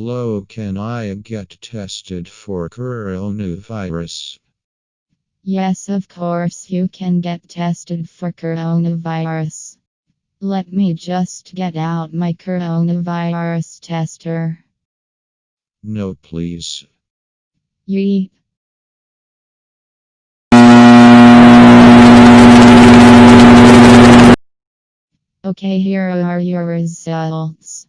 Hello, can I get tested for coronavirus? Yes, of course, you can get tested for coronavirus. Let me just get out my coronavirus tester. No, please. Yeet. Okay, here are your results.